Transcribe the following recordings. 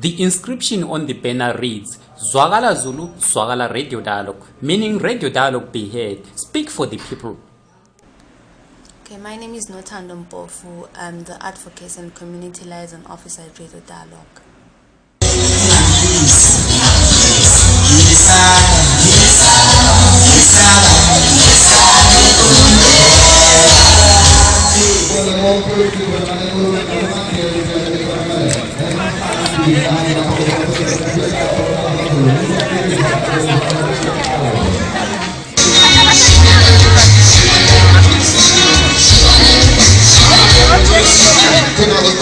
The inscription on the banner reads Zwakala Zulu, Zwakala Radio Dialogue, meaning Radio Dialogue be heard, speak for the people. Okay, my name is Notando Mpofu. I'm the Advocacy and Community Liaison Officer at Radio Dialogue.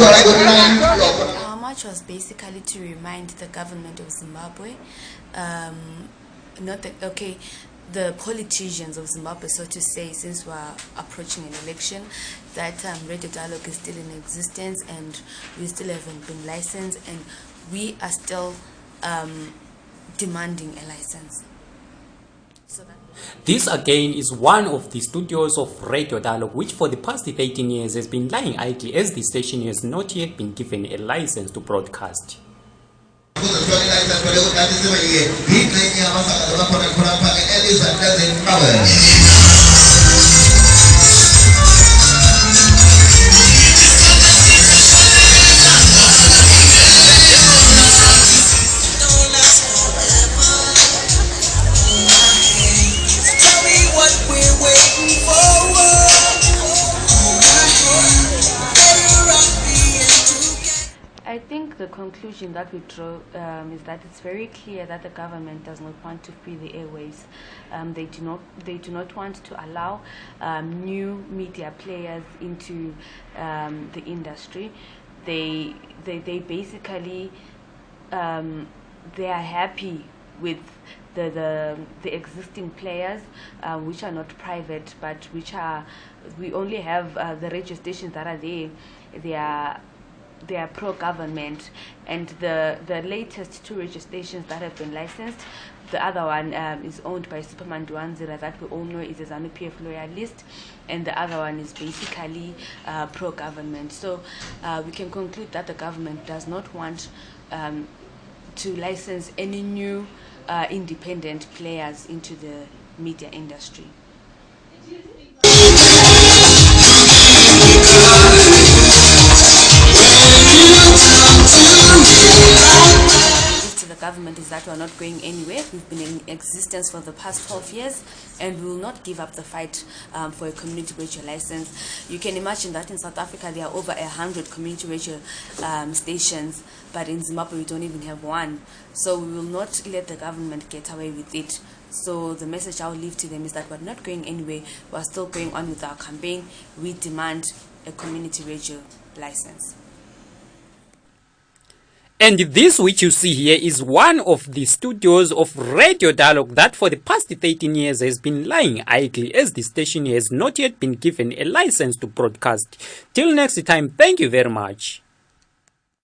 Our march was basically to remind the government of Zimbabwe, um, not the, okay, the politicians of Zimbabwe, so to say, since we're approaching an election, that um, Radio Dialogue is still in existence and we still haven't been licensed and we are still um, demanding a license. This again is one of the studios of Radio Dialogue, which for the past 18 years has been lying idle as the station has not yet been given a license to broadcast. I think the conclusion that we draw um, is that it's very clear that the government does not want to free the airways. Um, they do not. They do not want to allow um, new media players into um, the industry. They they they basically um, they are happy with the the, the existing players, uh, which are not private, but which are we only have uh, the radio stations that are there. They are they are pro-government, and the the latest two radio stations that have been licensed. The other one um, is owned by Supa Mandiwanzira that we all know is a ZANU PF loyalist, and the other one is basically uh, pro-government. So uh, we can conclude that the government does not want um, to license any new uh, independent players into the media industry. Government is that we are not going anywhere. We've been in existence for the past 12 years and we will not give up the fight um, for a community radio license. You can imagine that in South Africa there are over hundred community radio um, stations, but in Zimbabwe we don't even have one. So we will not let the government get away with it. So the message I'll leave to them is that we're not going anywhere. We're still going on with our campaign. We demand a community radio license. And this which you see here is one of the studios of Radio Dialogue that for the past 13 years has been lying idle as the station has not yet been given a license to broadcast. Till next time, thank you very much.